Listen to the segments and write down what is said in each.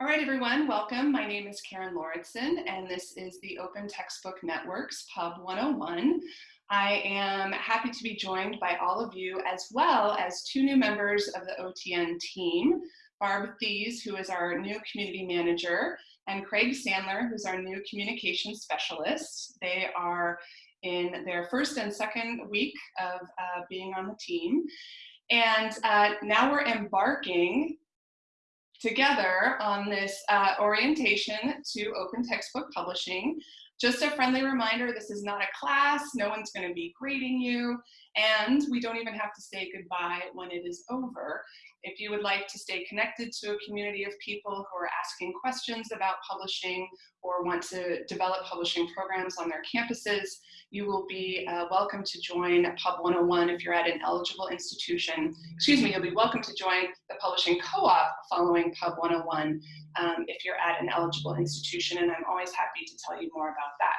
All right, everyone, welcome. My name is Karen Lauritsen, and this is the Open Textbook Network's Pub 101. I am happy to be joined by all of you, as well as two new members of the OTN team, Barb Thies, who is our new community manager, and Craig Sandler, who's our new communications specialist. They are in their first and second week of uh, being on the team. And uh, now we're embarking together on this uh, orientation to open textbook publishing. Just a friendly reminder, this is not a class, no one's gonna be grading you, and we don't even have to say goodbye when it is over. If you would like to stay connected to a community of people who are asking questions about publishing or want to develop publishing programs on their campuses, you will be uh, welcome to join Pub 101 if you're at an eligible institution. Excuse me, you'll be welcome to join the publishing co-op following Pub 101 um, if you're at an eligible institution, and I'm always happy to tell you more about that.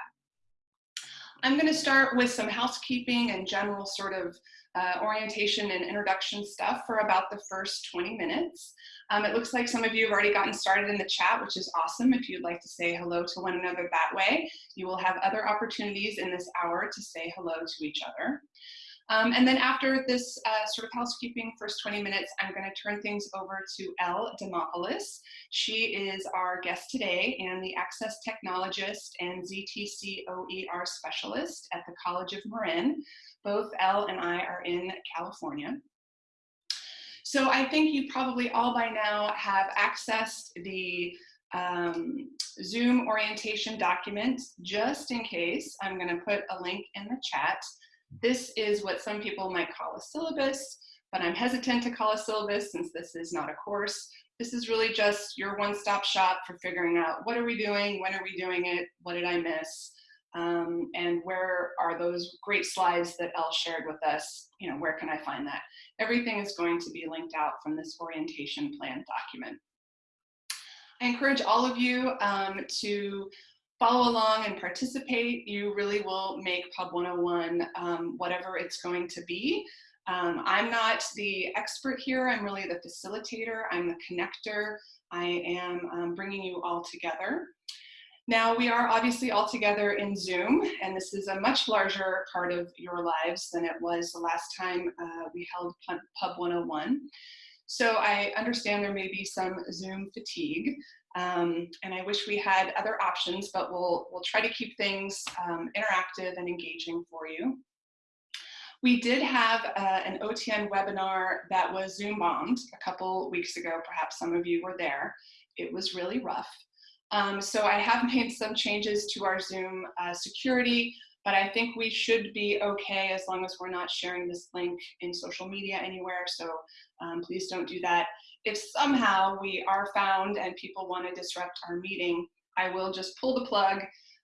I'm going to start with some housekeeping and general sort of uh, orientation and introduction stuff for about the first 20 minutes. Um, it looks like some of you have already gotten started in the chat, which is awesome. If you'd like to say hello to one another that way, you will have other opportunities in this hour to say hello to each other. Um, and then after this uh, sort of housekeeping first 20 minutes, I'm going to turn things over to Elle Demopoulos. She is our guest today and the Access Technologist and ZTC OER Specialist at the College of Marin. Both Elle and I are in California. So I think you probably all by now have accessed the um, Zoom orientation document. Just in case, I'm going to put a link in the chat. This is what some people might call a syllabus, but I'm hesitant to call a syllabus since this is not a course. This is really just your one-stop shop for figuring out what are we doing, when are we doing it, what did I miss, um, and where are those great slides that Elle shared with us, you know, where can I find that? Everything is going to be linked out from this orientation plan document. I encourage all of you um, to follow along and participate. You really will make Pub 101 um, whatever it's going to be. Um, I'm not the expert here, I'm really the facilitator, I'm the connector. I am um, bringing you all together. Now we are obviously all together in Zoom, and this is a much larger part of your lives than it was the last time uh, we held Pub 101. So I understand there may be some Zoom fatigue, um, and I wish we had other options, but we'll, we'll try to keep things um, interactive and engaging for you. We did have uh, an OTN webinar that was Zoom bombed a couple weeks ago. Perhaps some of you were there. It was really rough. Um, so I have made some changes to our Zoom uh, security, but I think we should be okay as long as we're not sharing this link in social media anywhere. So um, please don't do that. If somehow we are found and people want to disrupt our meeting, I will just pull the plug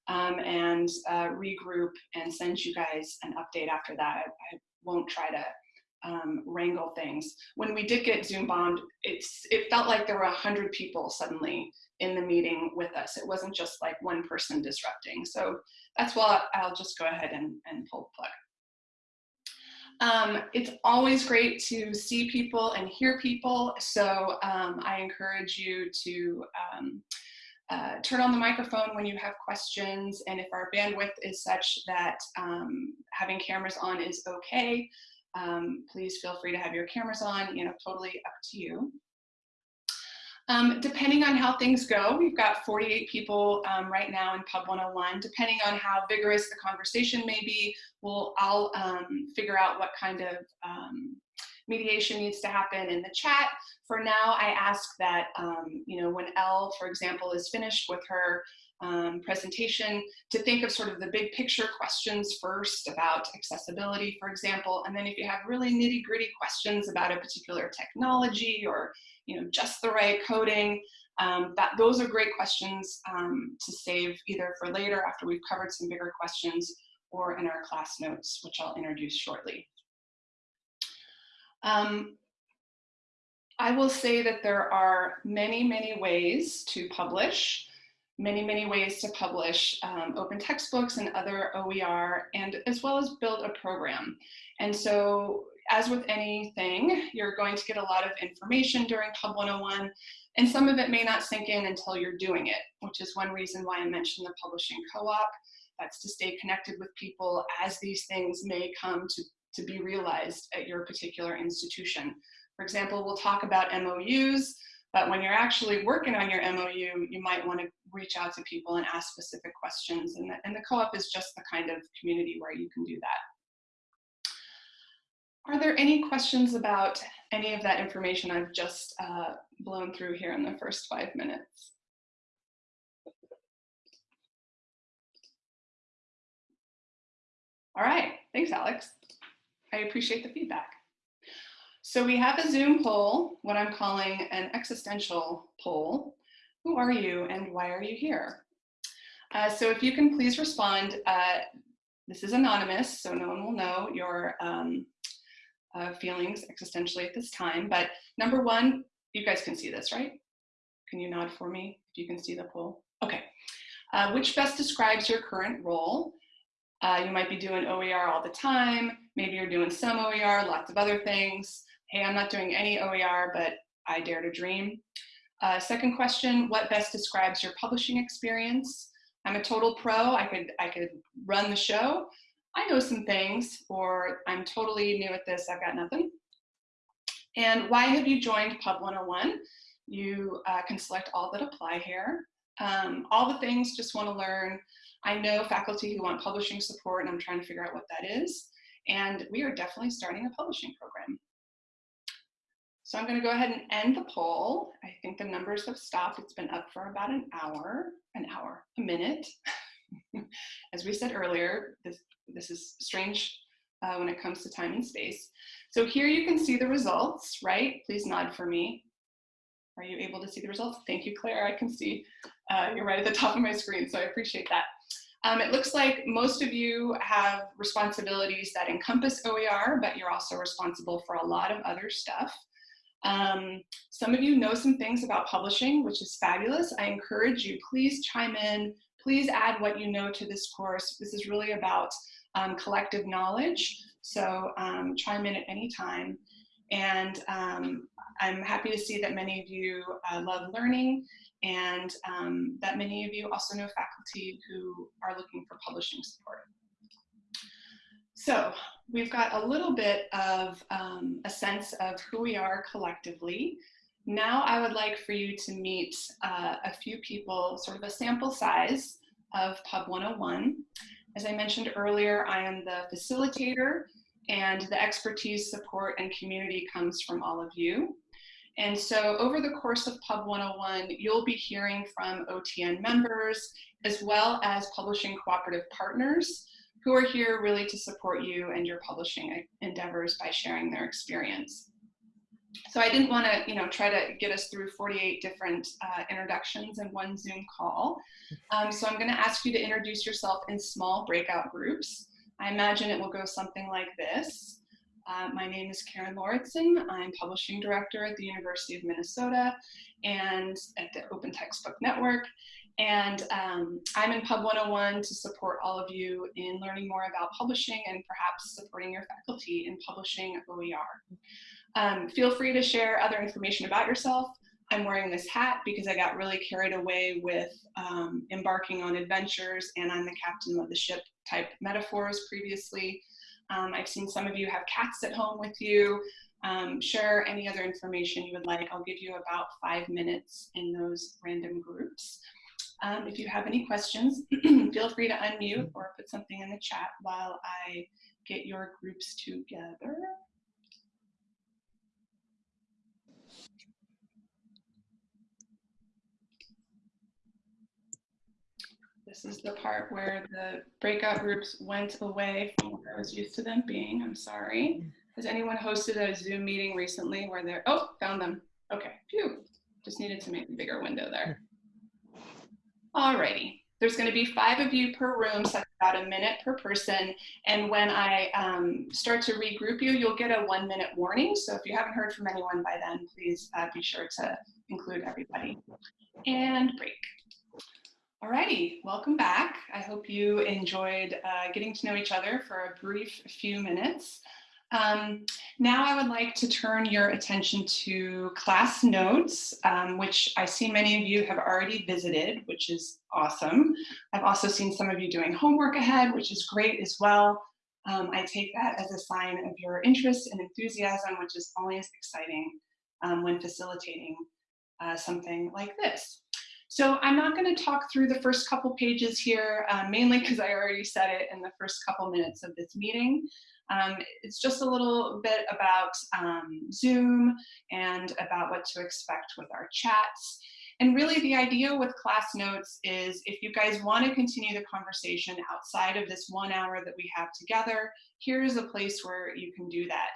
um, and uh, regroup and send you guys an update after that. I, I won't try to um, wrangle things. When we did get Zoom bombed, it's, it felt like there were a hundred people suddenly in the meeting with us. It wasn't just like one person disrupting. So that's why I'll just go ahead and, and pull the plug. Um, it's always great to see people and hear people. So um, I encourage you to um, uh, turn on the microphone when you have questions. And if our bandwidth is such that um, having cameras on is okay, um, please feel free to have your cameras on, you know, totally up to you. Um, depending on how things go, we've got 48 people um, right now in Pub 101. Depending on how vigorous the conversation may be, we'll, I'll um, figure out what kind of um, mediation needs to happen in the chat. For now, I ask that, um, you know, when Elle, for example, is finished with her um, presentation to think of sort of the big picture questions first about accessibility, for example, and then if you have really nitty gritty questions about a particular technology or you know, just the right coding. Um, that those are great questions um, to save either for later after we've covered some bigger questions or in our class notes, which I'll introduce shortly. Um, I will say that there are many, many ways to publish. Many, many ways to publish um, open textbooks and other OER, and as well as build a program. And so as with anything, you're going to get a lot of information during Pub 101, and some of it may not sink in until you're doing it, which is one reason why I mentioned the publishing co-op. That's to stay connected with people as these things may come to, to be realized at your particular institution. For example, we'll talk about MOUs, but when you're actually working on your MOU, you might want to reach out to people and ask specific questions. And the, and the co-op is just the kind of community where you can do that. Are there any questions about any of that information I've just uh, blown through here in the first five minutes? All right, thanks, Alex. I appreciate the feedback. So we have a Zoom poll, what I'm calling an existential poll. Who are you and why are you here? Uh, so if you can please respond, uh, this is anonymous, so no one will know your um, uh, feelings existentially at this time. But number one, you guys can see this, right? Can you nod for me if you can see the poll? Okay. Uh, which best describes your current role? Uh, you might be doing OER all the time. Maybe you're doing some OER, lots of other things hey, I'm not doing any OER, but I dare to dream. Uh, second question, what best describes your publishing experience? I'm a total pro, I could, I could run the show. I know some things, or I'm totally new at this, I've got nothing. And why have you joined Pub 101? You uh, can select all that apply here. Um, all the things, just wanna learn. I know faculty who want publishing support and I'm trying to figure out what that is. And we are definitely starting a publishing program. So I'm going to go ahead and end the poll. I think the numbers have stopped. It's been up for about an hour, an hour, a minute. As we said earlier, this, this is strange uh, when it comes to time and space. So here you can see the results, right? Please nod for me. Are you able to see the results? Thank you, Claire. I can see uh, you're right at the top of my screen, so I appreciate that. Um, it looks like most of you have responsibilities that encompass OER, but you're also responsible for a lot of other stuff. Um, some of you know some things about publishing, which is fabulous. I encourage you, please chime in, please add what you know to this course. This is really about um, collective knowledge, so um, chime in at any time. And um, I'm happy to see that many of you uh, love learning and um, that many of you also know faculty who are looking for publishing support. So we've got a little bit of um, a sense of who we are collectively. Now I would like for you to meet uh, a few people, sort of a sample size of Pub 101. As I mentioned earlier, I am the facilitator and the expertise, support, and community comes from all of you. And so over the course of Pub 101, you'll be hearing from OTN members as well as publishing cooperative partners who are here really to support you and your publishing endeavors by sharing their experience. So I didn't want to, you know, try to get us through 48 different uh, introductions in one Zoom call. Um, so I'm going to ask you to introduce yourself in small breakout groups. I imagine it will go something like this. Uh, my name is Karen Lauritsen. I'm publishing director at the University of Minnesota and at the Open Textbook Network. And um, I'm in Pub 101 to support all of you in learning more about publishing and perhaps supporting your faculty in publishing OER. Um, feel free to share other information about yourself. I'm wearing this hat because I got really carried away with um, embarking on adventures and I'm the captain of the ship type metaphors previously. Um, I've seen some of you have cats at home with you. Um, share any other information you would like. I'll give you about five minutes in those random groups. Um, if you have any questions, feel free to unmute or put something in the chat while I get your groups together. This is the part where the breakout groups went away from where I was used to them being. I'm sorry. Has anyone hosted a Zoom meeting recently where they're, oh, found them. Okay, phew. Just needed to make a bigger window there. Alrighty, there's going to be five of you per room, so about a minute per person. And when I um, start to regroup you, you'll get a one minute warning. So if you haven't heard from anyone by then, please uh, be sure to include everybody. And break. Alrighty, welcome back. I hope you enjoyed uh, getting to know each other for a brief few minutes. Um, now I would like to turn your attention to class notes, um, which I see many of you have already visited, which is awesome. I've also seen some of you doing homework ahead, which is great as well. Um, I take that as a sign of your interest and enthusiasm, which is always exciting um, when facilitating uh, something like this. So I'm not going to talk through the first couple pages here, uh, mainly because I already said it in the first couple minutes of this meeting. Um, it's just a little bit about um, Zoom and about what to expect with our chats. And really the idea with class notes is if you guys want to continue the conversation outside of this one hour that we have together, here's a place where you can do that.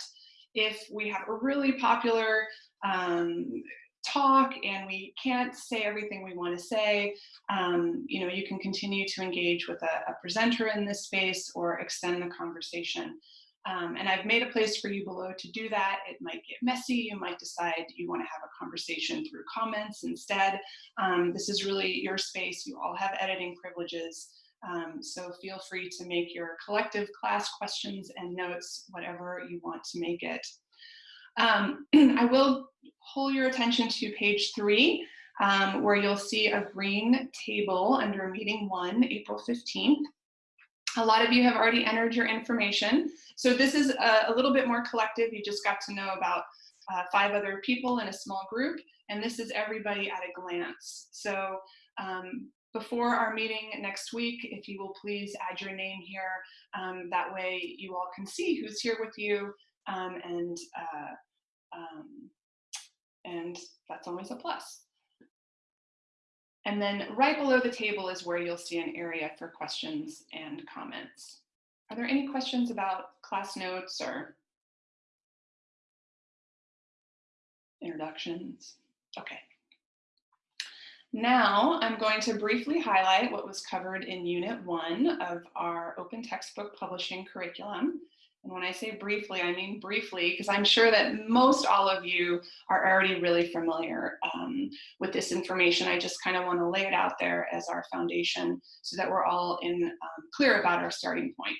If we have a really popular um, talk and we can't say everything we want to say, um, you know, you can continue to engage with a, a presenter in this space or extend the conversation. Um, and I've made a place for you below to do that. It might get messy. You might decide you want to have a conversation through comments instead. Um, this is really your space. You all have editing privileges. Um, so feel free to make your collective class questions and notes, whatever you want to make it. Um, I will pull your attention to page three, um, where you'll see a green table under meeting one, April 15th. A lot of you have already entered your information. So this is a, a little bit more collective. You just got to know about uh, five other people in a small group, and this is everybody at a glance. So um, before our meeting next week, if you will please add your name here. Um, that way you all can see who's here with you um, and, uh, um, and that's always a plus. And then right below the table is where you'll see an area for questions and comments. Are there any questions about class notes or introductions? Okay. Now I'm going to briefly highlight what was covered in Unit 1 of our Open Textbook Publishing Curriculum. And when I say briefly, I mean briefly, because I'm sure that most all of you are already really familiar um, with this information. I just kind of want to lay it out there as our foundation so that we're all in um, clear about our starting point.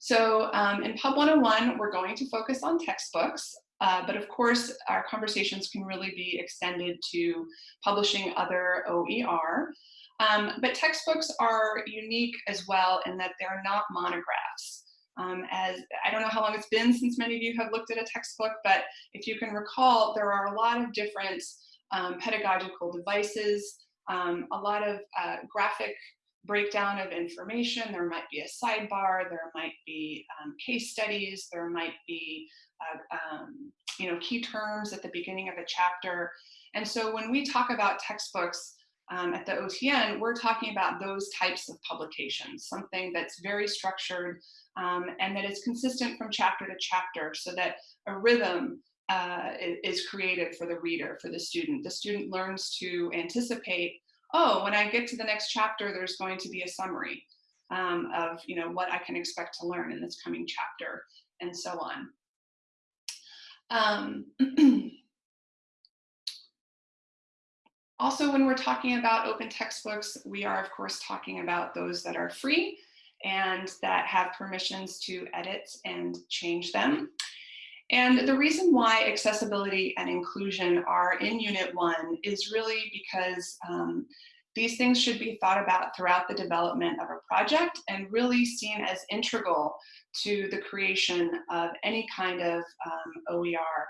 So um, in Pub 101, we're going to focus on textbooks, uh, but of course, our conversations can really be extended to publishing other OER. Um, but textbooks are unique as well in that they're not monographs. Um, as I don't know how long it's been since many of you have looked at a textbook, but if you can recall, there are a lot of different um, pedagogical devices, um, a lot of uh, graphic breakdown of information. There might be a sidebar, there might be um, case studies, there might be uh, um, you know, key terms at the beginning of a chapter. And so when we talk about textbooks, um, at the OTN, we're talking about those types of publications, something that's very structured, um, and that is consistent from chapter to chapter so that a rhythm uh, is created for the reader, for the student. The student learns to anticipate, oh, when I get to the next chapter, there's going to be a summary um, of you know, what I can expect to learn in this coming chapter, and so on. also, when we're talking about open textbooks, we are of course talking about those that are free and that have permissions to edit and change them. And the reason why accessibility and inclusion are in Unit 1 is really because um, these things should be thought about throughout the development of a project and really seen as integral to the creation of any kind of um, OER.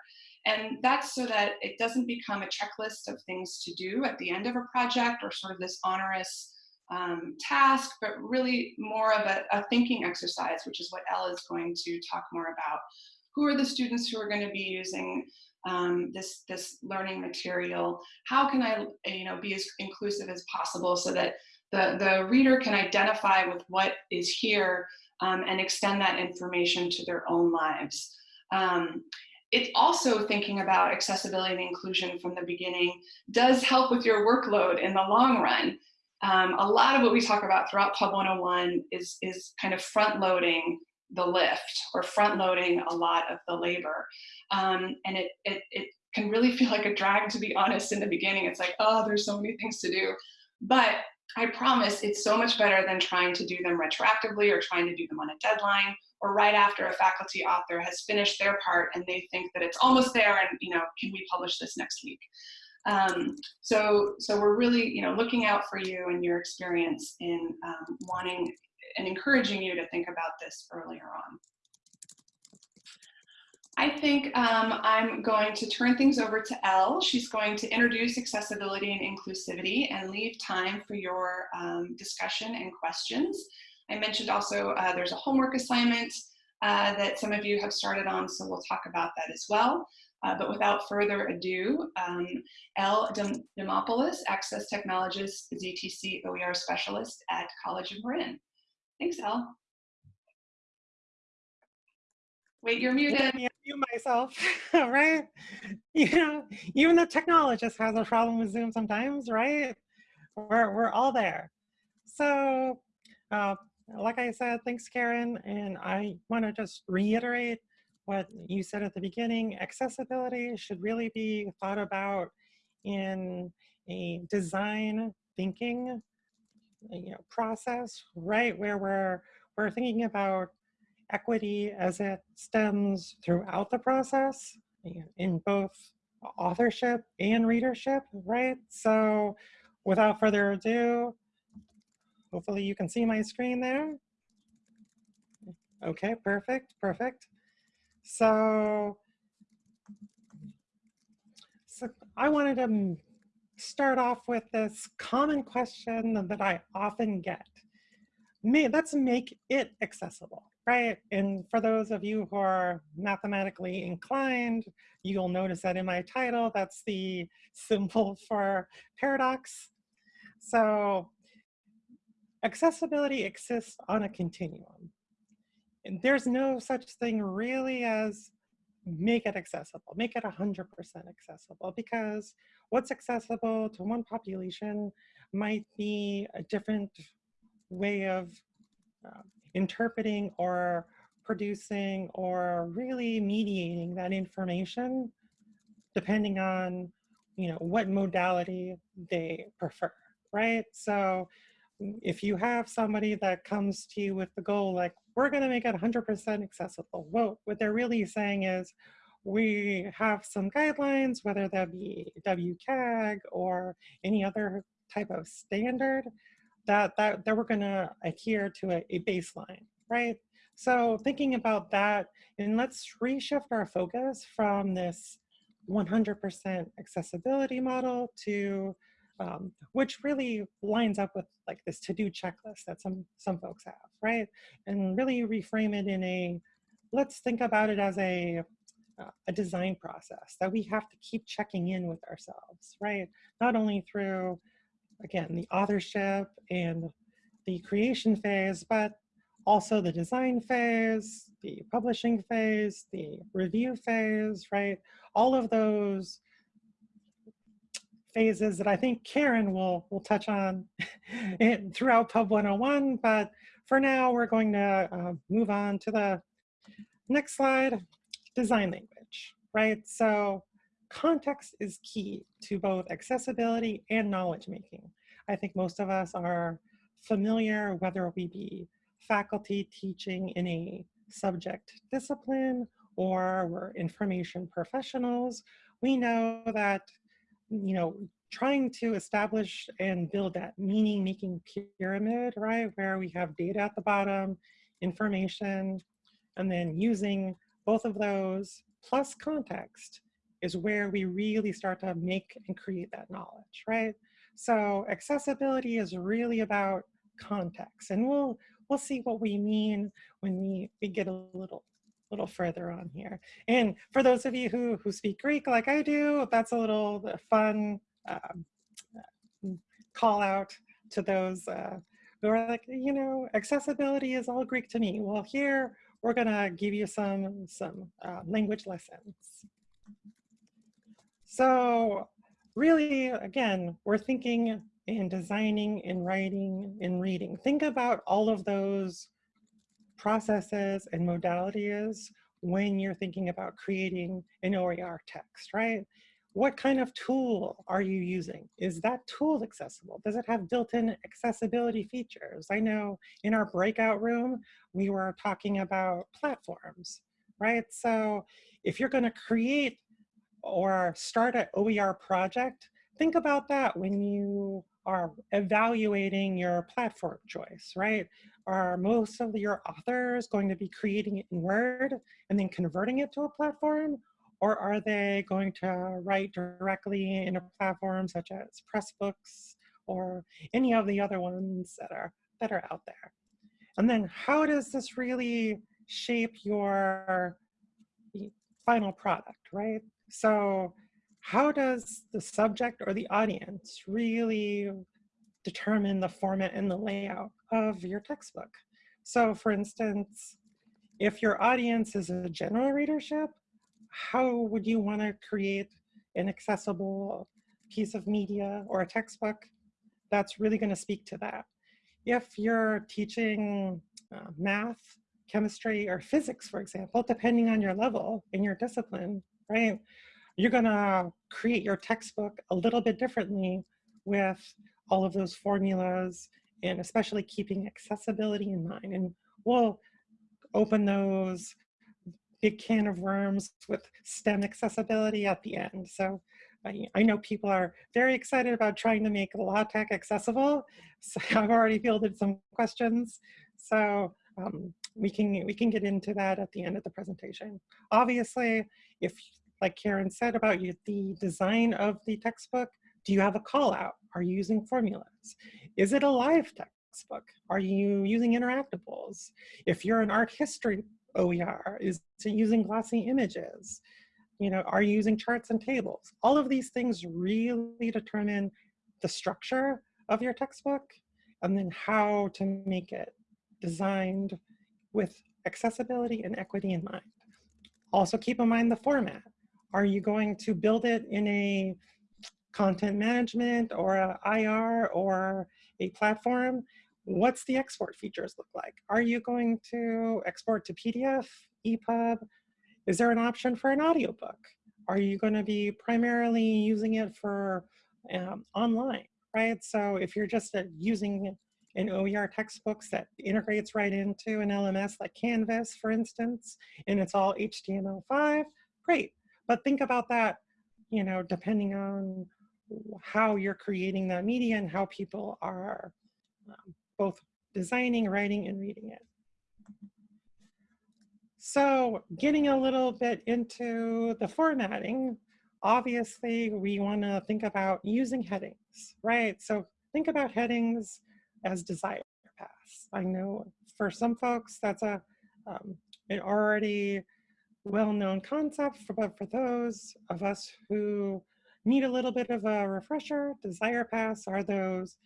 And that's so that it doesn't become a checklist of things to do at the end of a project or sort of this onerous um, task, but really more of a, a, thinking exercise, which is what Elle is going to talk more about. Who are the students who are going to be using um, this, this learning material? How can I you know, be as inclusive as possible so that the, the reader can identify with what is here um, and extend that information to their own lives. Um, it's also thinking about accessibility and inclusion from the beginning does help with your workload in the long run um, a lot of what we talk about throughout Pub 101 is, is kind of front loading the lift or front loading a lot of the labor. Um, and it, it, it can really feel like a drag, to be honest, in the beginning. It's like, oh, there's so many things to do. But I promise it's so much better than trying to do them retroactively or trying to do them on a deadline or right after a faculty author has finished their part and they think that it's almost there and, you know, can we publish this next week? Um, so, so we're really, you know, looking out for you and your experience in um, wanting and encouraging you to think about this earlier on. I think um, I'm going to turn things over to Elle. She's going to introduce accessibility and inclusivity and leave time for your um, discussion and questions. I mentioned also uh, there's a homework assignment uh, that some of you have started on, so we'll talk about that as well. Uh, but without further ado, um, Elle Demopoulos, Access Technologist, ZTC OER Specialist at College of Marin. Thanks, Elle. Wait, you're muted. Yeah, mute myself, right? You know, even the technologist has a problem with Zoom sometimes, right? We're, we're all there. So, uh, like I said, thanks, Karen. And I want to just reiterate what you said at the beginning. Accessibility should really be thought about in a design thinking uh, you know, process, right? Where we're, we're thinking about equity as it stems throughout the process in both authorship and readership, right? So without further ado, hopefully you can see my screen there. Okay, perfect, perfect. So, so I wanted to start off with this common question that I often get. May, let's make it accessible right? And for those of you who are mathematically inclined, you'll notice that in my title, that's the symbol for paradox. So accessibility exists on a continuum. And there's no such thing really as make it accessible, make it 100% accessible because what's accessible to one population might be a different way of uh, interpreting or producing or really mediating that information depending on you know what modality they prefer right so if you have somebody that comes to you with the goal like we're going to make it 100% accessible well what they're really saying is we have some guidelines whether that be WCAG or any other type of standard that, that, that we're gonna adhere to a, a baseline, right? So thinking about that, and let's reshift our focus from this 100% accessibility model to, um, which really lines up with like this to-do checklist that some, some folks have, right? And really reframe it in a, let's think about it as a, uh, a design process that we have to keep checking in with ourselves, right? Not only through again, the authorship and the creation phase, but also the design phase, the publishing phase, the review phase, right? All of those phases that I think Karen will, will touch on throughout Pub 101, but for now we're going to uh, move on to the next slide, design language, right? So context is key to both accessibility and knowledge making. I think most of us are familiar, whether we be faculty teaching in a subject discipline or we're information professionals, we know that, you know, trying to establish and build that meaning making pyramid, right, where we have data at the bottom, information, and then using both of those plus context is where we really start to make and create that knowledge, right? So accessibility is really about context and we'll we'll see what we mean when we, we get a little little further on here. And for those of you who, who speak Greek like I do, that's a little fun um, call out to those uh, who are like, you know, accessibility is all Greek to me. Well, here we're gonna give you some, some uh, language lessons. So really, again, we're thinking in designing, in writing, in reading. Think about all of those processes and modalities when you're thinking about creating an OER text, right? what kind of tool are you using? Is that tool accessible? Does it have built-in accessibility features? I know in our breakout room, we were talking about platforms, right? So if you're gonna create or start an OER project, think about that when you are evaluating your platform choice, right? Are most of your authors going to be creating it in Word and then converting it to a platform? Or are they going to write directly in a platform such as Pressbooks or any of the other ones that are, that are out there? And then how does this really shape your final product, right? So how does the subject or the audience really determine the format and the layout of your textbook? So for instance, if your audience is a general readership, how would you want to create an accessible piece of media or a textbook that's really going to speak to that. If you're teaching uh, math, chemistry, or physics, for example, depending on your level in your discipline, right, you're going to create your textbook a little bit differently with all of those formulas and especially keeping accessibility in mind. And we'll open those big can of worms with STEM accessibility at the end. So I, I know people are very excited about trying to make LaTeX accessible. So I've already fielded some questions. So um, we can we can get into that at the end of the presentation. Obviously, if like Karen said about you, the design of the textbook, do you have a call out? Are you using formulas? Is it a live textbook? Are you using interactables? If you're an art history OER? Is it using glossy images? You know, are you using charts and tables? All of these things really determine the structure of your textbook and then how to make it designed with accessibility and equity in mind. Also keep in mind the format. Are you going to build it in a content management or a IR or a platform? what's the export features look like? Are you going to export to PDF, EPUB? Is there an option for an audiobook? Are you going to be primarily using it for um, online, right? So if you're just uh, using an OER textbooks that integrates right into an LMS like Canvas, for instance, and it's all HTML5, great. But think about that, you know, depending on how you're creating that media and how people are um, both designing, writing, and reading it. So getting a little bit into the formatting, obviously we want to think about using headings, right? So think about headings as desire paths. I know for some folks that's a um, an already well-known concept, but for those of us who need a little bit of a refresher, desire paths are those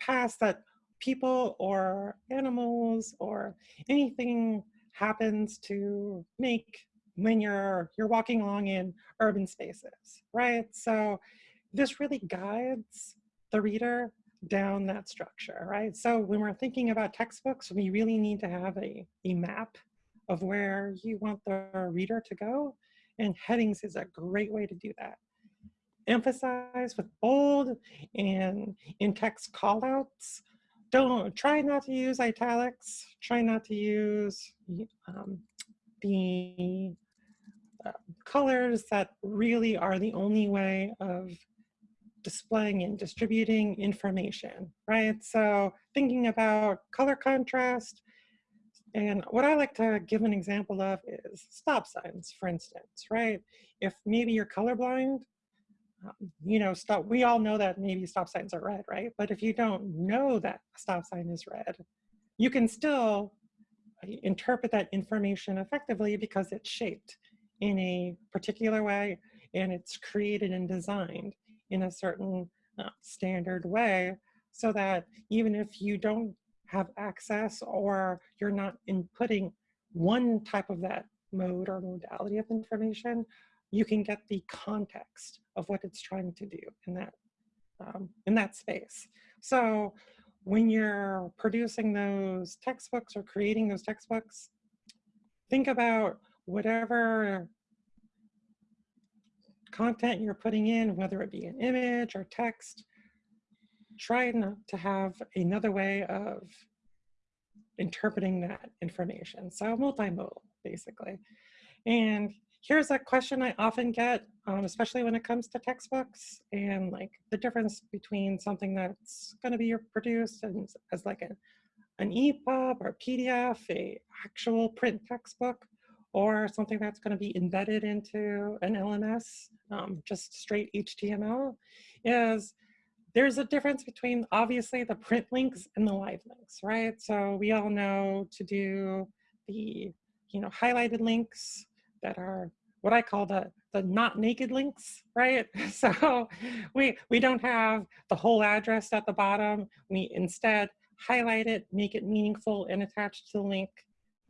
paths that people or animals or anything happens to make when you're you're walking along in urban spaces, right? So this really guides the reader down that structure, right? So when we're thinking about textbooks, we really need to have a, a map of where you want the reader to go, and headings is a great way to do that. Emphasize with bold and in-text callouts don't try not to use italics. Try not to use um, the uh, colors that really are the only way of displaying and distributing information, right? So thinking about color contrast, and what I like to give an example of is stop signs, for instance, right? If maybe you're colorblind, um, you know, stop, we all know that maybe stop signs are red, right? But if you don't know that a stop sign is red, you can still uh, interpret that information effectively because it's shaped in a particular way and it's created and designed in a certain uh, standard way so that even if you don't have access or you're not inputting one type of that mode or modality of information, you can get the context of what it's trying to do in that, um, in that space. So when you're producing those textbooks or creating those textbooks, think about whatever content you're putting in, whether it be an image or text, try not to have another way of interpreting that information. So multimodal, basically. And here's a question I often get, um, especially when it comes to textbooks and like the difference between something that's going to be produced and as like a, an EPUB or PDF, a actual print textbook, or something that's going to be embedded into an LMS, um, just straight HTML, is there's a difference between obviously the print links and the live links, right? So we all know to do the you know highlighted links that are what I call the the not naked links, right? So we we don't have the whole address at the bottom. We instead highlight it, make it meaningful, and attach the link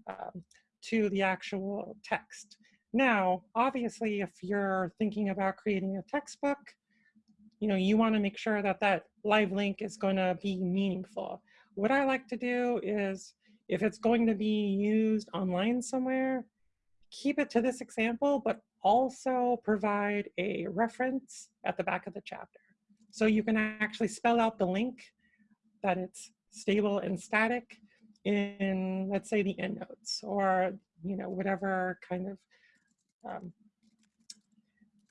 um, to the actual text. Now, obviously, if you're thinking about creating a textbook, you know, you want to make sure that that live link is going to be meaningful. What I like to do is, if it's going to be used online somewhere, keep it to this example, but also provide a reference at the back of the chapter. So you can actually spell out the link that it's stable and static in, let's say, the endnotes or, you know, whatever kind of um,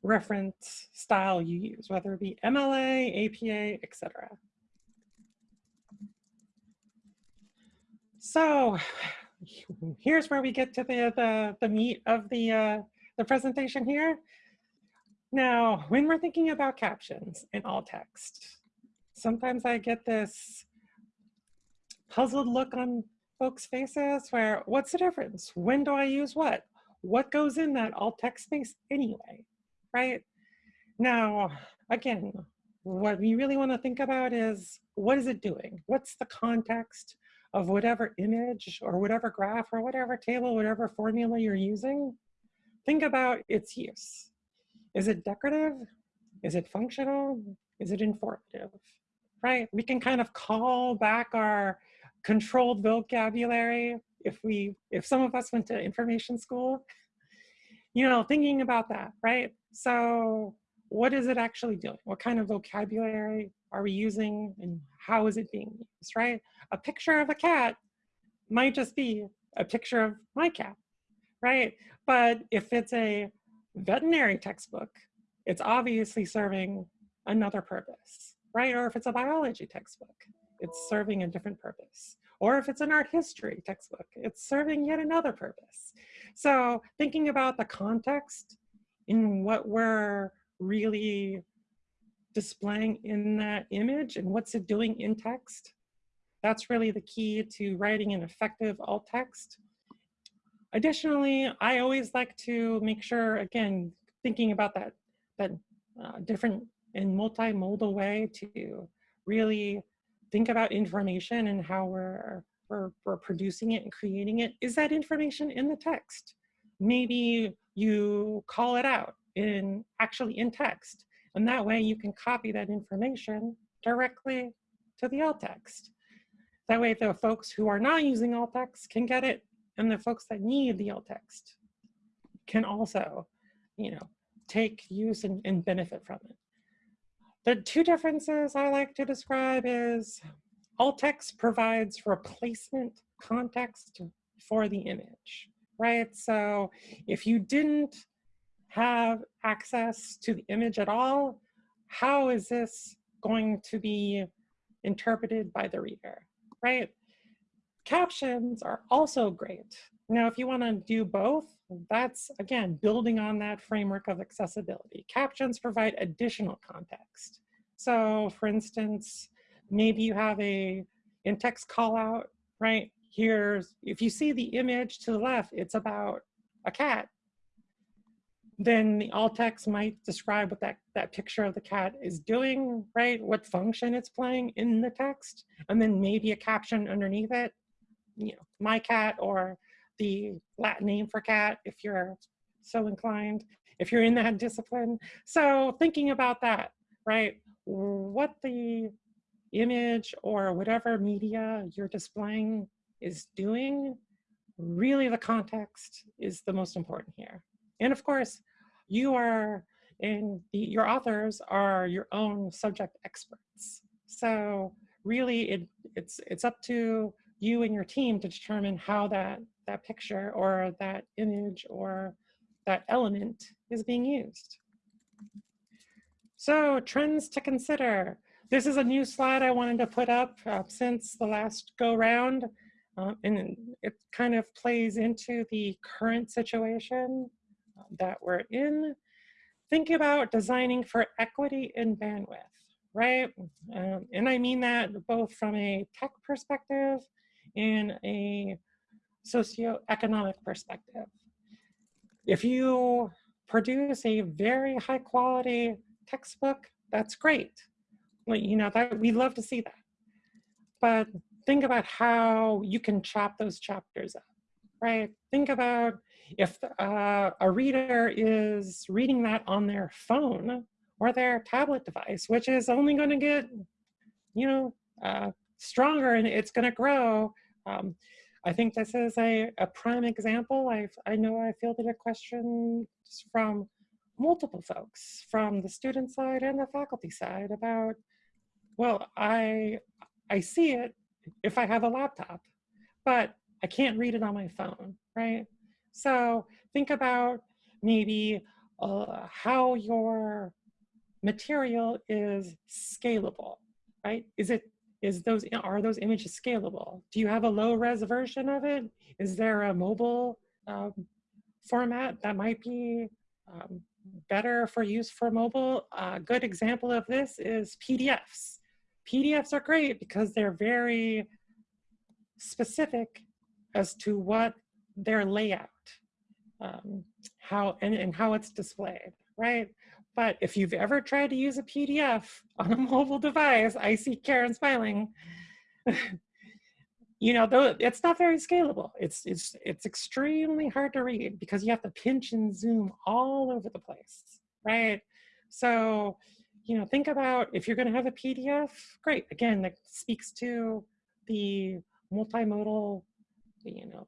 reference style you use, whether it be MLA, APA, etc. So here's where we get to the, the, the meat of the, uh, the presentation here. Now, when we're thinking about captions in alt text, sometimes I get this puzzled look on folks' faces where, what's the difference? When do I use what? What goes in that alt text space anyway, right? Now, again, what we really want to think about is what is it doing? What's the context of whatever image or whatever graph or whatever table, whatever formula you're using? Think about its use. Is it decorative? Is it functional? Is it informative? Right? We can kind of call back our controlled vocabulary if we if some of us went to information school you know thinking about that right so what is it actually doing what kind of vocabulary are we using and how is it being used right a picture of a cat might just be a picture of my cat right but if it's a veterinary textbook it's obviously serving another purpose right or if it's a biology textbook it's serving a different purpose. Or if it's an art history textbook, it's serving yet another purpose. So thinking about the context in what we're really displaying in that image and what's it doing in text, that's really the key to writing an effective alt text. Additionally, I always like to make sure, again, thinking about that, that uh, different and multimodal way to really think about information and how we're, we're, we're producing it and creating it, is that information in the text? Maybe you call it out in actually in text, and that way you can copy that information directly to the alt text. That way the folks who are not using alt text can get it, and the folks that need the alt text can also, you know, take use and, and benefit from it. The two differences I like to describe is alt text provides replacement context for the image, right? So if you didn't have access to the image at all, how is this going to be interpreted by the reader, right? Captions are also great. Now, if you want to do both, that's, again, building on that framework of accessibility. Captions provide additional context. So for instance, maybe you have a in-text call out, right? Here's, if you see the image to the left, it's about a cat. Then the alt text might describe what that, that picture of the cat is doing, right? What function it's playing in the text. And then maybe a caption underneath it, you know, my cat or the Latin name for cat if you're so inclined, if you're in that discipline. So thinking about that, right? What the image or whatever media you're displaying is doing, really the context is the most important here. And of course, you are and the, your authors are your own subject experts. So really it, it's, it's up to you and your team to determine how that, that picture or that image or that element is being used. So trends to consider. This is a new slide I wanted to put up uh, since the last go round. Uh, and it kind of plays into the current situation uh, that we're in. Think about designing for equity in bandwidth, right? Um, and I mean that both from a tech perspective and a socioeconomic perspective. If you produce a very high quality textbook, that's great. Well, you know, that we'd love to see that. But think about how you can chop those chapters up, right? Think about if uh, a reader is reading that on their phone or their tablet device, which is only going to get, you know, uh, stronger and it's going to grow. Um, I think this is a, a prime example. i I know I fielded a question from multiple folks from the student side and the faculty side about, well, I, I see it if I have a laptop, but I can't read it on my phone, right? So think about maybe uh, how your material is scalable, right? Is it is those are those images scalable? Do you have a low res version of it? Is there a mobile um, format that might be um, better for use for mobile? A good example of this is PDFs. PDFs are great because they're very specific as to what their layout, um, how and, and how it's displayed, right? But if you've ever tried to use a PDF on a mobile device, I see Karen smiling. you know, though it's not very scalable. It's it's it's extremely hard to read because you have to pinch and zoom all over the place, right? So you know, think about if you're going to have a PDF, great. Again, that speaks to the multimodal, you know,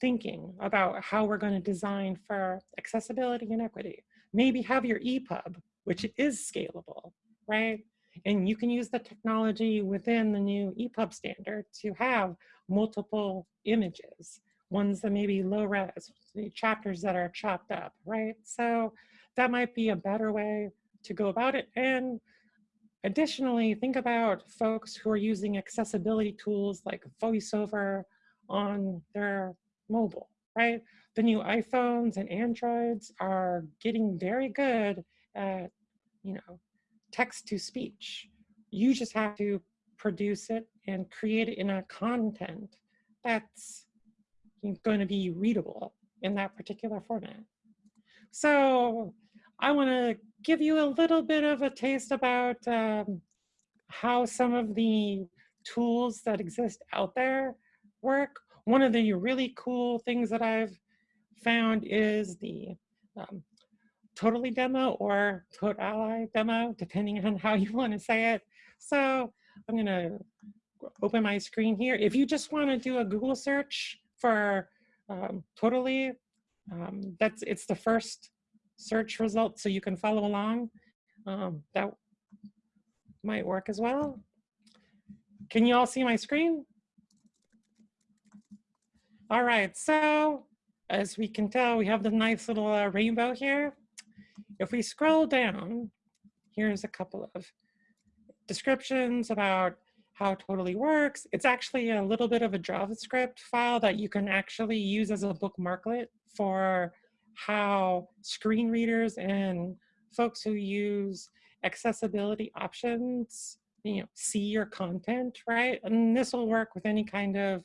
thinking about how we're going to design for accessibility and equity. Maybe have your EPUB, which is scalable, right? And you can use the technology within the new EPUB standard to have multiple images, ones that may be low res, chapters that are chopped up, right? So that might be a better way to go about it. And additionally, think about folks who are using accessibility tools like VoiceOver on their mobile, right? The new iPhones and Androids are getting very good at, you know, text to speech. You just have to produce it and create it in a content that's going to be readable in that particular format. So I want to give you a little bit of a taste about um, how some of the tools that exist out there work. One of the really cool things that I've found is the um, tota11y demo or tota11y demo, depending on how you want to say it. So I'm going to open my screen here. If you just want to do a Google search for um, tota11y, um, that's it's the first search results so you can follow along. Um, that might work as well. Can you all see my screen? All right, so as we can tell, we have the nice little uh, rainbow here. If we scroll down, here's a couple of descriptions about how tota11y works. It's actually a little bit of a JavaScript file that you can actually use as a bookmarklet for how screen readers and folks who use accessibility options you know, see your content, right? And this will work with any kind of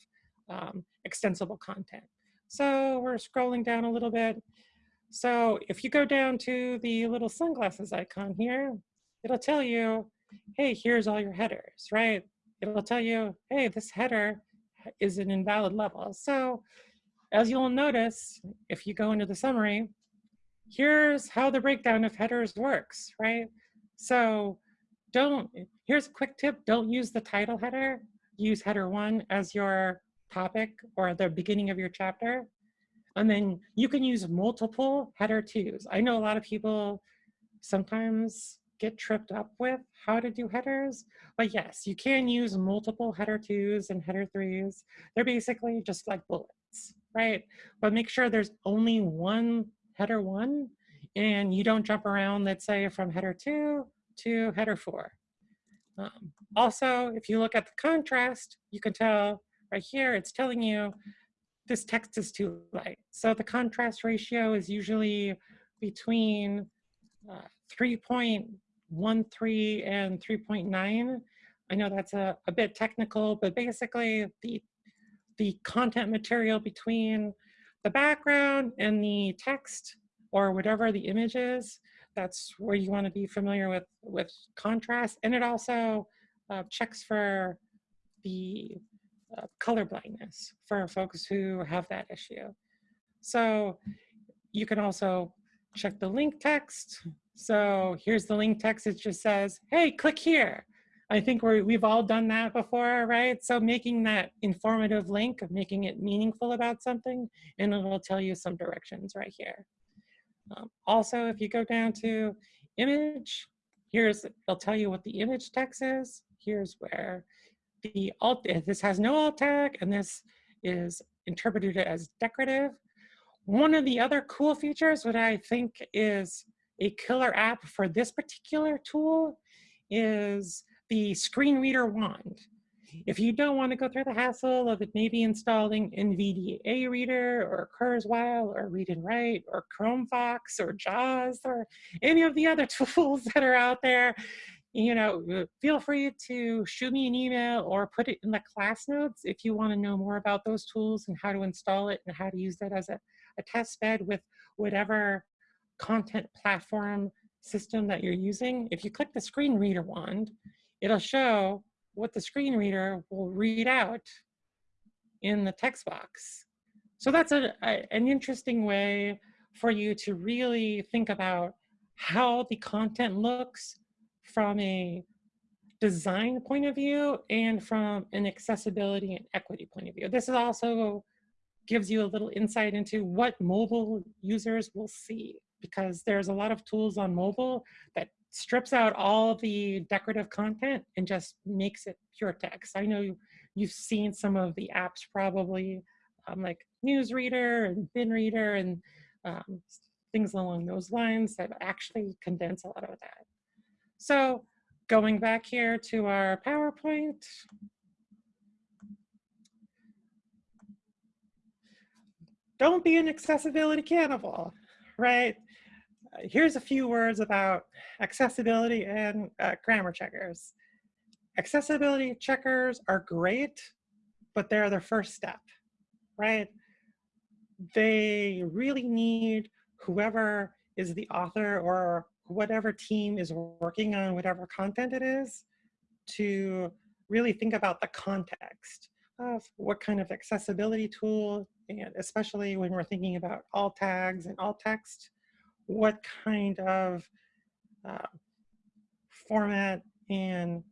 um, extensible content. So we're scrolling down a little bit. So if you go down to the little sunglasses icon here, it'll tell you, hey, here's all your headers, right? It'll tell you, hey, this header is an invalid level. So as you'll notice, if you go into the summary, here's how the breakdown of headers works, right? So don't, here's a quick tip, don't use the title header, use header one as your topic or the beginning of your chapter. And then you can use multiple header twos. I know a lot of people sometimes get tripped up with how to do headers. But yes, you can use multiple header twos and header threes. They're basically just like bullets, right? But make sure there's only one header one and you don't jump around, let's say from header two to header four. Um, also, if you look at the contrast, you can tell right here, it's telling you this text is too light. So the contrast ratio is usually between uh, 3.13 and 3.9. I know that's a, a bit technical, but basically the, the content material between the background and the text or whatever the image is, that's where you want to be familiar with, with contrast. And it also uh, checks for the uh, color blindness for folks who have that issue. So you can also check the link text. So here's the link text. It just says, hey, click here. I think we we've all done that before, right? So making that informative link, of making it meaningful about something, and it'll tell you some directions right here. Um, also, if you go down to image, here's, it'll tell you what the image text is. Here's where the alt, this has no alt tag, and this is interpreted as decorative. One of the other cool features, what I think is a killer app for this particular tool is the screen reader wand. If you don't want to go through the hassle of it maybe installing NVDA Reader or Kurzweil or Read and Write or ChromeVox or JAWS or any of the other tools that are out there, you know, uh, feel free to shoot me an email or put it in the class notes if you want to know more about those tools and how to install it and how to use that as a, a test bed with whatever content platform system that you're using. If you click the screen reader wand, it'll show what the screen reader will read out in the text box. So that's a, a, an interesting way for you to really think about how the content looks from a design point of view and from an accessibility and equity point of view. This is also gives you a little insight into what mobile users will see because there's a lot of tools on mobile that strips out all the decorative content and just makes it pure text. I know you've seen some of the apps probably um, like Newsreader and BinReader and um, things along those lines that actually condense a lot of that. So going back here to our PowerPoint. Don't be an accessibility cannibal, right? Here's a few words about accessibility and uh, grammar checkers. Accessibility checkers are great, but they're the first step, right? They really need whoever is the author or whatever team is working on whatever content it is to really think about the context of what kind of accessibility tool, and especially when we're thinking about alt tags and alt text, what kind of uh, format and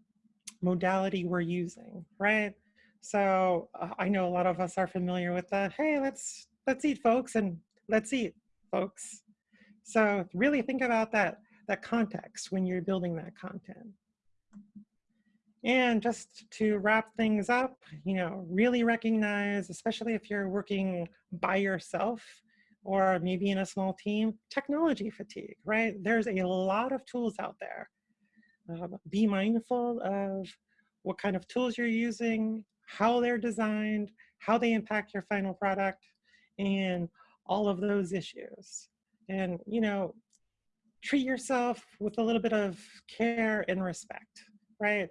modality we're using, right? So uh, I know a lot of us are familiar with the, hey, let's, let's eat folks and let's eat folks. So really think about that, that context when you're building that content. And just to wrap things up, you know, really recognize, especially if you're working by yourself, or maybe in a small team, technology fatigue, right? There's a lot of tools out there. Um, be mindful of what kind of tools you're using, how they're designed, how they impact your final product, and all of those issues. And, you know, treat yourself with a little bit of care and respect, right?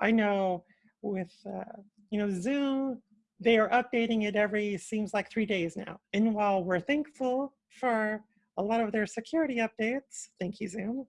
I know with, uh, you know, Zoom, they are updating it every, seems like three days now. And while we're thankful for a lot of their security updates, thank you Zoom,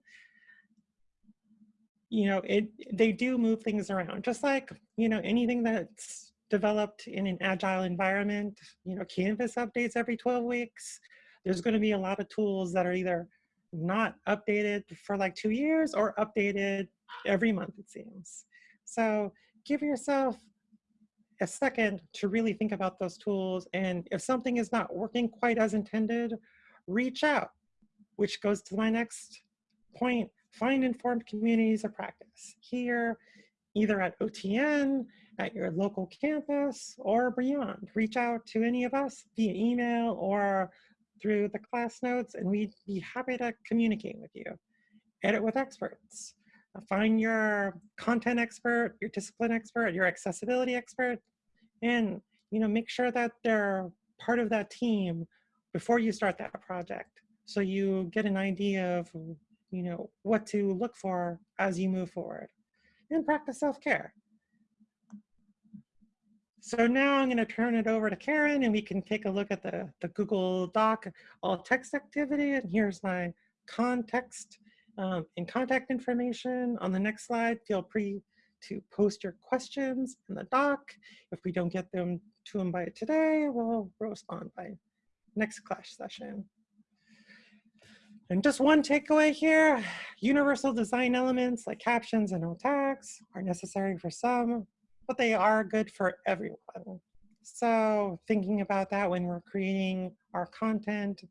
you know, it they do move things around. Just like, you know, anything that's developed in an agile environment, you know, Canvas updates every 12 weeks. There's gonna be a lot of tools that are either not updated for like two years or updated every month, it seems. So give yourself a second to really think about those tools. And if something is not working quite as intended, reach out, which goes to my next point, find informed communities of practice here, either at OTN, at your local campus, or beyond. Reach out to any of us via email or through the class notes, and we'd be happy to communicate with you. Edit with experts. Find your content expert, your discipline expert, your accessibility expert, and you know, make sure that they're part of that team before you start that project. So you get an idea of, you know, what to look for as you move forward. And practice self-care. So now I'm going to turn it over to Karen and we can take a look at the, the Google Doc alt text activity. And here's my context um, and contact information. On the next slide, feel free to post your questions in the doc. If we don't get them to them by today, we'll respond by next class session. And just one takeaway here, universal design elements like captions and alt tags are necessary for some, but they are good for everyone. So thinking about that when we're creating our content,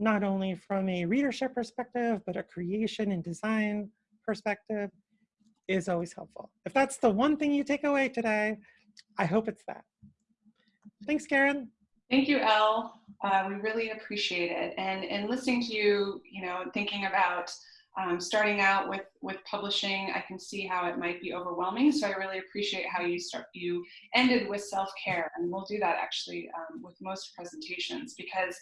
not only from a readership perspective, but a creation and design perspective is always helpful. If that's the one thing you take away today, I hope it's that. Thanks, Karen. Thank you, Elle. Uh, we really appreciate it. And, and listening to you, you know, thinking about um, starting out with, with publishing, I can see how it might be overwhelming. So I really appreciate how you start, you ended with self-care. And we'll do that actually um, with most presentations because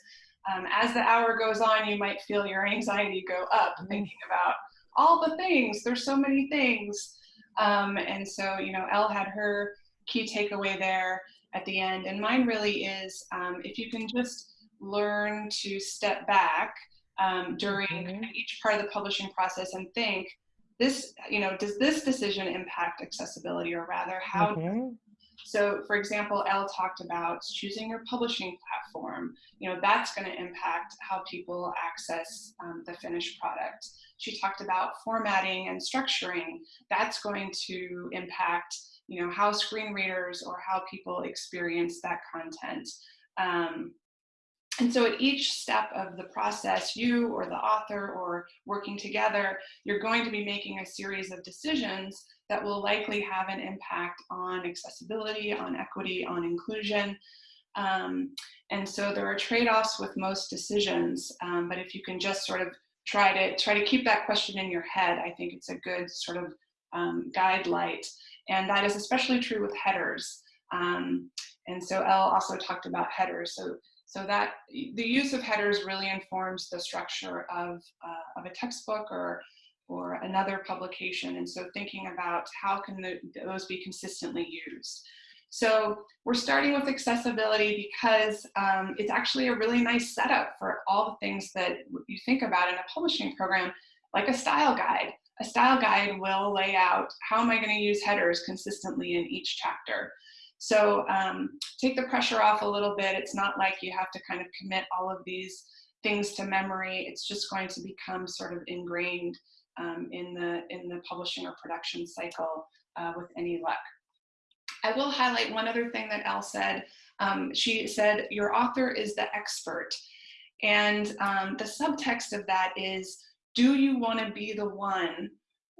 um, as the hour goes on, you might feel your anxiety go up mm-hmm. thinking about all the things, there's so many things. Um, and so, you know, Elle had her key takeaway there at the end. And mine really is um, if you can just learn to step back um, during mm -hmm. each part of the publishing process and think, this, you know, does this decision impact accessibility or rather how mm -hmm. So for example, Elle talked about choosing your publishing platform. You know, that's going to impact how people access um, the finished product. She talked about formatting and structuring. That's going to impact you know, how screen readers or how people experience that content. Um, and so at each step of the process, you or the author or working together, you're going to be making a series of decisions that will likely have an impact on accessibility, on equity, on inclusion. Um, and so there are trade-offs with most decisions, um, but if you can just sort of try to try to keep that question in your head, I think it's a good sort of um, guide light. And that is especially true with headers. Um, and so Elle also talked about headers. So, so that the use of headers really informs the structure of, uh, of a textbook or, or another publication. And so thinking about how can the, those be consistently used. So we're starting with accessibility because um, it's actually a really nice setup for all the things that you think about in a publishing program, like a style guide a style guide will lay out how am I going to use headers consistently in each chapter. So um, take the pressure off a little bit. It's not like you have to kind of commit all of these things to memory. It's just going to become sort of ingrained um, in, the, in the publishing or production cycle uh, with any luck. I will highlight one other thing that Elle said. Um, she said, your author is the expert. And um, the subtext of that is, do you want to be the one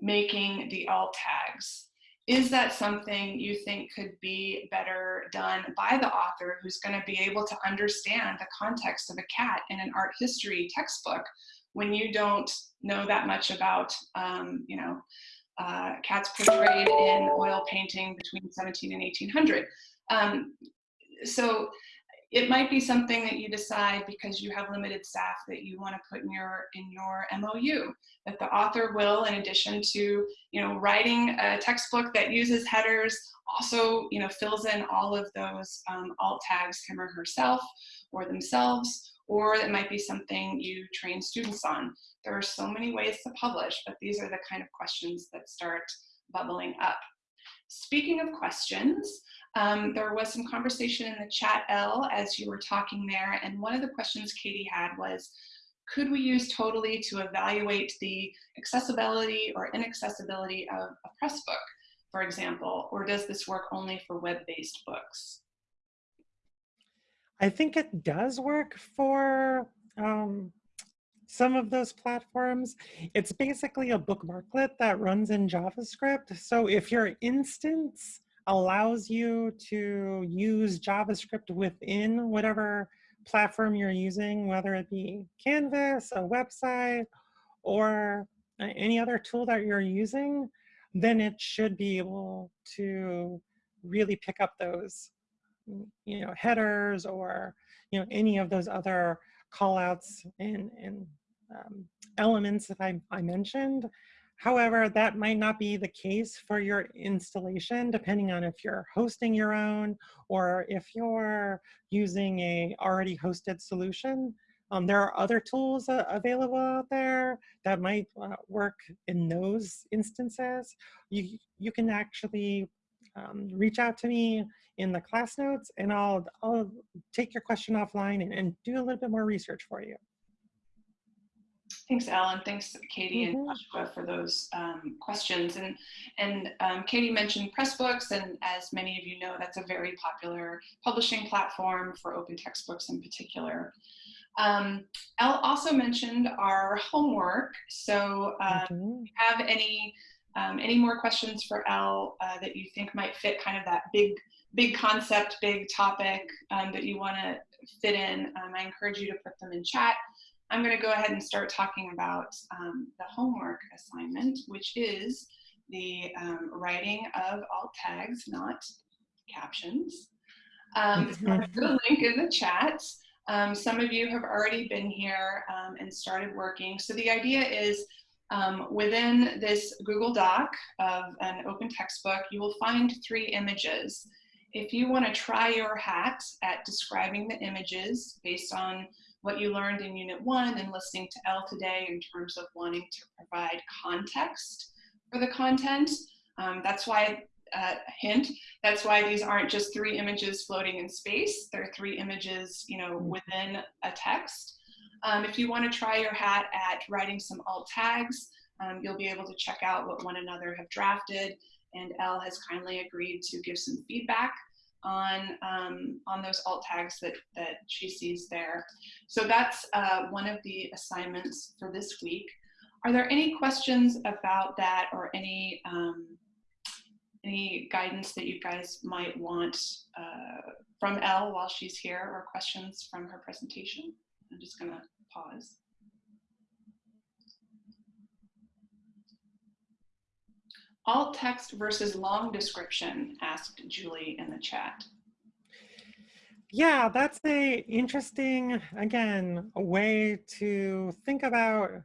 making the alt tags? Is that something you think could be better done by the author who's going to be able to understand the context of a cat in an art history textbook when you don't know that much about, um, you know, uh, cats portrayed in oil painting between 17 and 1800? Um, so it might be something that you decide because you have limited staff that you want to put in your in your MOU that the author will in addition to you know writing a textbook that uses headers also you know fills in all of those um, alt tags him or herself or themselves or it might be something you train students on. There are so many ways to publish but these are the kind of questions that start bubbling up. Speaking of questions um, there was some conversation in the chat, Elle, as you were talking there, and one of the questions Katie had was, could we use tota11y to evaluate the accessibility or inaccessibility of a press book, for example, or does this work only for web-based books? I think it does work for um, some of those platforms, it's basically a bookmarklet that runs in JavaScript. So if your instance allows you to use JavaScript within whatever platform you're using, whether it be Canvas, a website, or any other tool that you're using, then it should be able to really pick up those you know, headers or you know, any of those other callouts and, and um, elements that I, I mentioned. However, that might not be the case for your installation, depending on if you're hosting your own or if you're using a already hosted solution. Um, there are other tools uh, available out there that might uh, work in those instances. You, you can actually um, reach out to me in the class notes and I'll, I'll take your question offline and, and do a little bit more research for you. Thanks, Ellen. Thanks, Katie and Joshua, for those um, questions. And and um, Katie mentioned Pressbooks, and as many of you know, that's a very popular publishing platform for open textbooks in particular. Um, Elle also mentioned our homework. So, uh, Mhm. if you have any um, any more questions for Elle uh, that you think might fit kind of that big big concept, big topic um, that you want to fit in, um, I encourage you to put them in chat. I'm going to go ahead and start talking about um, the homework assignment, which is the um, writing of alt tags, not captions. Um, so I'll put a link in the chat. Um, some of you have already been here um, and started working. So the idea is um, within this Google Doc of an open textbook, you will find three images. If you want to try your hat at describing the images based on what you learned in Unit 1 and listening to Elle today in terms of wanting to provide context for the content. Um, that's why, uh, hint, that's why these aren't just three images floating in space. They're three images, you know, within a text. Um, if you want to try your hat at writing some alt tags, um, you'll be able to check out what one another have drafted. And Elle has kindly agreed to give some feedback on um, on those alt tags that that she sees there. So that's uh, one of the assignments for this week. Are there any questions about that or any um, any guidance that you guys might want uh, from Elle while she's here or questions from her presentation? I'm just gonna pause. Alt text versus long description, asked Julie in the chat. Yeah, that's a interesting, again, a way to think about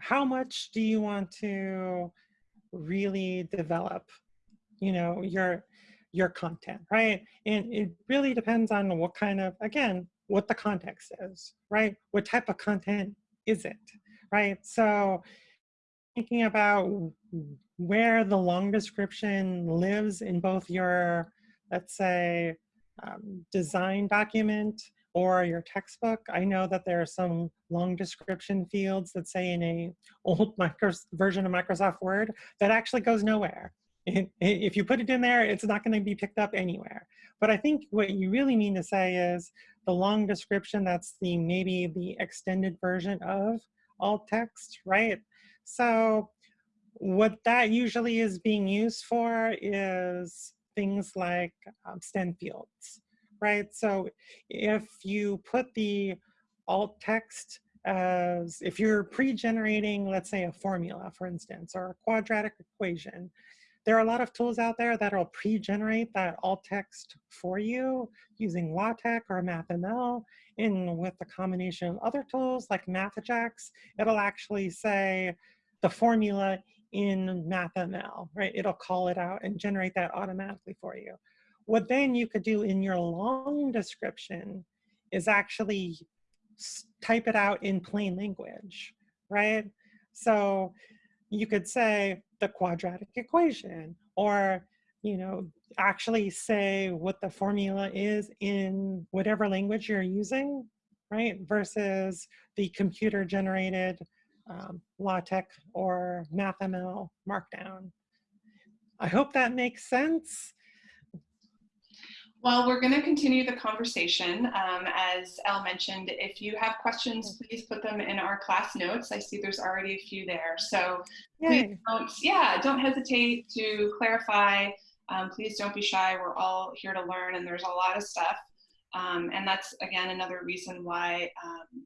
how much do you want to really develop, you know, your your content, right? And it really depends on what kind of, again, what the context is, right? What type of content is it, right? So thinking about where the long description lives in both your, let's say, um, design document or your textbook. I know that there are some long description fields that say in a old version of Microsoft Word that actually goes nowhere. If you put it in there, it's not going to be picked up anywhere. But I think what you really mean to say is the long description, that's the maybe the extended version of alt text, right? So what that usually is being used for is things like um, STEM fields, right? So if you put the alt text as, if you're pre-generating, let's say a formula, for instance, or a quadratic equation, there are a lot of tools out there that'll pre-generate that alt text for you using LaTeX or MathML. And with the combination of other tools like MathJax, it'll actually say the formula in MathML, right? It'll call it out and generate that automatically for you. What then you could do in your long description is actually type it out in plain language, right? So you could say the quadratic equation or you know actually say what the formula is in whatever language you're using right versus the computer generated um, LaTeX or MathML markdown. I hope that makes sense. Well, we're going to continue the conversation. Um, as Elle mentioned, if you have questions, please put them in our class notes. I see there's already a few there. So please don't, yeah, don't hesitate to clarify. Um, please don't be shy. We're all here to learn and there's a lot of stuff. Um, and that's, again, another reason why um,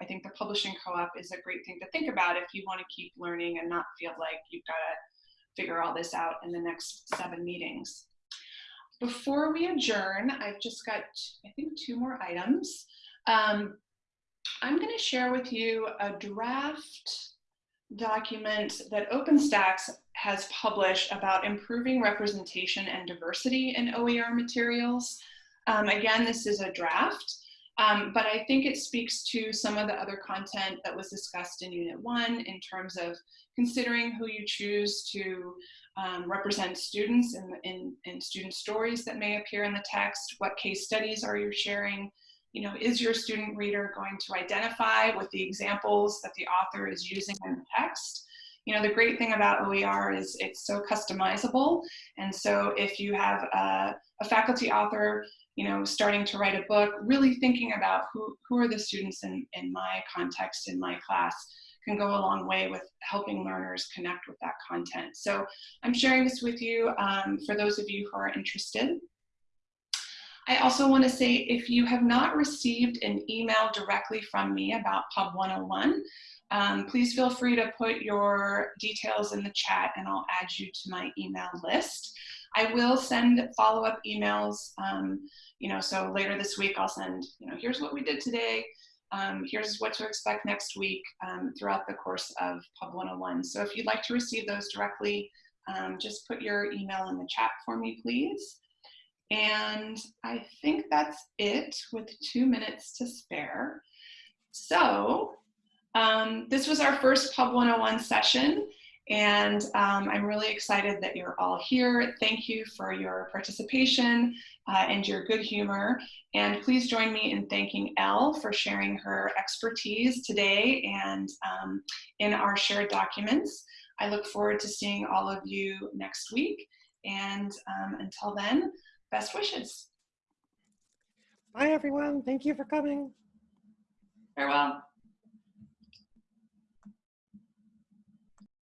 I think the publishing co-op is a great thing to think about if you want to keep learning and not feel like you've got to figure all this out in the next seven meetings. Before we adjourn, I've just got, I think, two more items. Um, I'm going to share with you a draft document that OpenStax has published about improving representation and diversity in OER materials. Um, again, this is a draft, um, but I think it speaks to some of the other content that was discussed in Unit 1 in terms of considering who you choose to um, represent students in, in, in student stories that may appear in the text, what case studies are you sharing, you know, is your student reader going to identify with the examples that the author is using in the text? You know, the great thing about OER is it's so customizable. And so if you have a, a faculty author, you know, starting to write a book, really thinking about who, who are the students in, in my context, in my class, can go a long way with helping learners connect with that content. So I'm sharing this with you um, for those of you who are interested. I also want to say if you have not received an email directly from me about Pub 101, um, please feel free to put your details in the chat and I'll add you to my email list. I will send follow-up emails, um, you know, so later this week I'll send, you know, here's what we did today, um, here's what to expect next week um, throughout the course of Pub 101. So if you'd like to receive those directly, um, just put your email in the chat for me, please. And I think that's it with two minutes to spare. So um, this was our first Pub 101 session. And um, I'm really excited that you're all here. Thank you for your participation uh, and your good humor. And please join me in thanking Elle for sharing her expertise today and um, in our shared documents. I look forward to seeing all of you next week. And um, until then, best wishes. Bye, everyone. Thank you for coming. Farewell.